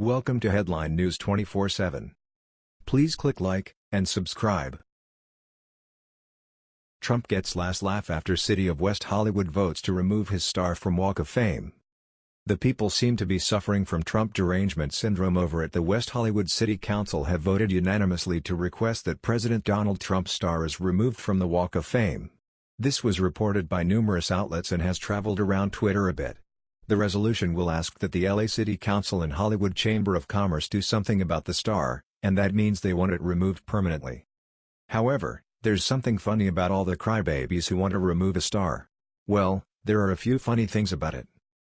Welcome to Headline News 24/7. Please click like and subscribe. Trump gets last laugh after City of West Hollywood votes to remove his star from Walk of Fame. The people seem to be suffering from Trump derangement syndrome over at the West Hollywood City Council have voted unanimously to request that President Donald Trump's star is removed from the Walk of Fame. This was reported by numerous outlets and has traveled around Twitter a bit. The resolution will ask that the LA City Council and Hollywood Chamber of Commerce do something about the star, and that means they want it removed permanently. However, there's something funny about all the crybabies who want to remove a star. Well, there are a few funny things about it.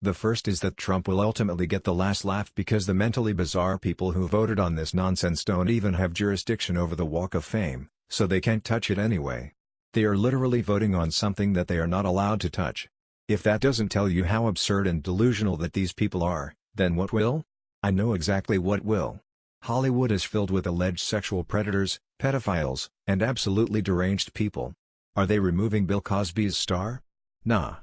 The first is that Trump will ultimately get the last laugh because the mentally bizarre people who voted on this nonsense don't even have jurisdiction over the Walk of Fame, so they can't touch it anyway. They are literally voting on something that they are not allowed to touch. If that doesn't tell you how absurd and delusional that these people are, then what will? I know exactly what will. Hollywood is filled with alleged sexual predators, pedophiles, and absolutely deranged people. Are they removing Bill Cosby's star? Nah.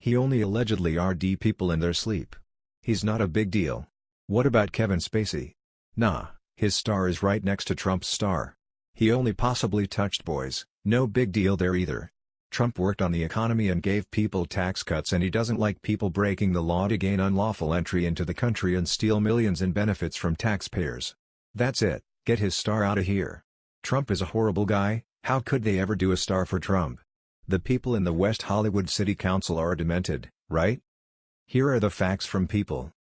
He only allegedly RD people in their sleep. He's not a big deal. What about Kevin Spacey? Nah, his star is right next to Trump's star. He only possibly touched boys, no big deal there either. Trump worked on the economy and gave people tax cuts and he doesn't like people breaking the law to gain unlawful entry into the country and steal millions in benefits from taxpayers. That's it, get his star out of here. Trump is a horrible guy, how could they ever do a star for Trump? The people in the West Hollywood City Council are demented, right? Here are the facts from people.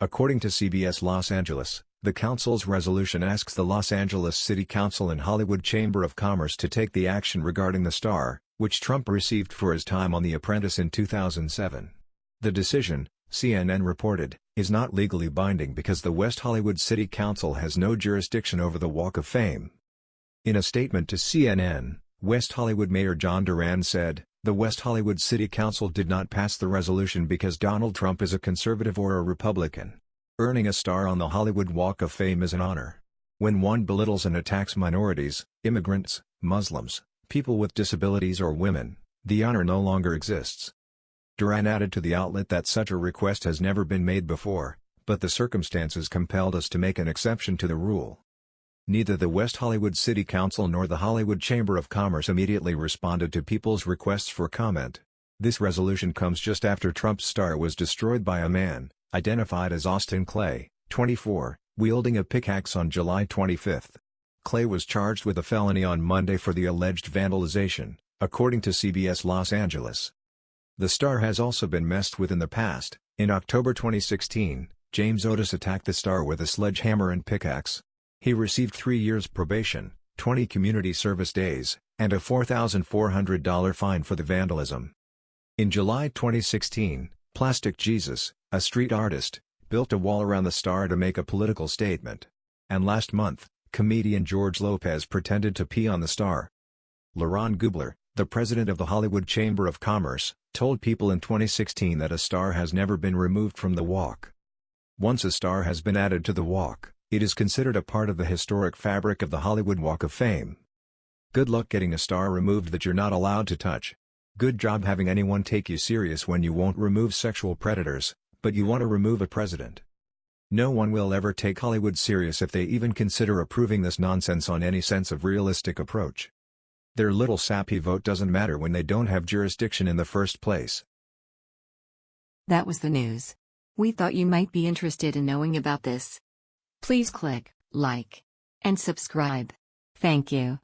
According to CBS Los Angeles, the council's resolution asks the Los Angeles City Council and Hollywood Chamber of Commerce to take the action regarding the star, which Trump received for his time on The Apprentice in 2007. The decision, CNN reported, is not legally binding because the West Hollywood City Council has no jurisdiction over the Walk of Fame. In a statement to CNN, West Hollywood Mayor John Duran said, the West Hollywood City Council did not pass the resolution because Donald Trump is a conservative or a Republican. Earning a star on the Hollywood Walk of Fame is an honor. When one belittles and attacks minorities, immigrants, Muslims, people with disabilities or women, the honor no longer exists. Duran added to the outlet that such a request has never been made before, but the circumstances compelled us to make an exception to the rule. Neither the West Hollywood City Council nor the Hollywood Chamber of Commerce immediately responded to people's requests for comment. This resolution comes just after Trump's star was destroyed by a man, identified as Austin Clay, 24, wielding a pickaxe on July 25. Clay was charged with a felony on Monday for the alleged vandalization, according to CBS Los Angeles. The star has also been messed with in the past. In October 2016, James Otis attacked the star with a sledgehammer and pickaxe. He received three years probation, 20 community service days, and a $4,400 fine for the vandalism. In July 2016, Plastic Jesus, a street artist, built a wall around the star to make a political statement. And last month, comedian George Lopez pretended to pee on the star. LeRon Gubler, the president of the Hollywood Chamber of Commerce, told people in 2016 that a star has never been removed from the walk. Once a star has been added to the walk, it is considered a part of the historic fabric of the Hollywood Walk of Fame. Good luck getting a star removed that you're not allowed to touch. Good job having anyone take you serious when you won't remove sexual predators, but you want to remove a president. No one will ever take Hollywood serious if they even consider approving this nonsense on any sense of realistic approach. Their little sappy vote doesn't matter when they don't have jurisdiction in the first place. That was the news. We thought you might be interested in knowing about this. Please click like and subscribe. Thank you.